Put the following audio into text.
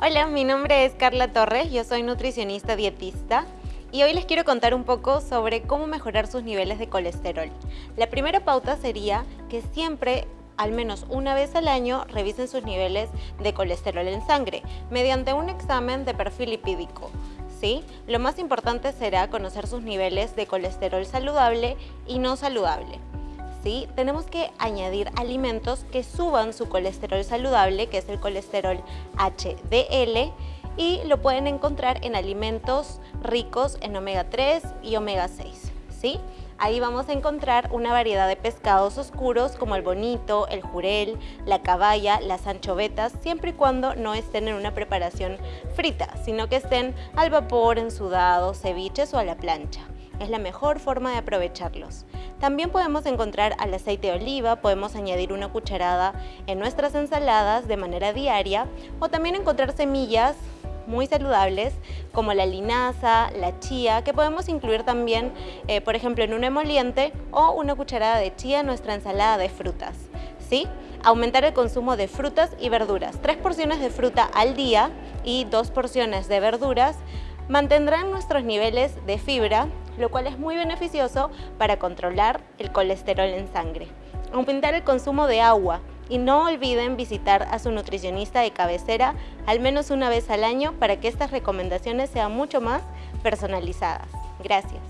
Hola, mi nombre es Carla Torres, yo soy nutricionista dietista y hoy les quiero contar un poco sobre cómo mejorar sus niveles de colesterol. La primera pauta sería que siempre al menos una vez al año revisen sus niveles de colesterol en sangre mediante un examen de perfil lipídico. ¿sí? Lo más importante será conocer sus niveles de colesterol saludable y no saludable. Tenemos que añadir alimentos que suban su colesterol saludable, que es el colesterol HDL, y lo pueden encontrar en alimentos ricos en omega 3 y omega 6. ¿sí? Ahí vamos a encontrar una variedad de pescados oscuros como el bonito, el jurel, la caballa, las anchovetas, siempre y cuando no estén en una preparación frita, sino que estén al vapor, en sudados, ceviches o a la plancha. Es la mejor forma de aprovecharlos. También podemos encontrar al aceite de oliva, podemos añadir una cucharada en nuestras ensaladas de manera diaria o también encontrar semillas muy saludables como la linaza, la chía, que podemos incluir también, eh, por ejemplo, en un emoliente o una cucharada de chía en nuestra ensalada de frutas. ¿sí? Aumentar el consumo de frutas y verduras. Tres porciones de fruta al día y dos porciones de verduras mantendrán nuestros niveles de fibra, lo cual es muy beneficioso para controlar el colesterol en sangre. Aumentar el consumo de agua, y no olviden visitar a su nutricionista de cabecera al menos una vez al año para que estas recomendaciones sean mucho más personalizadas. Gracias.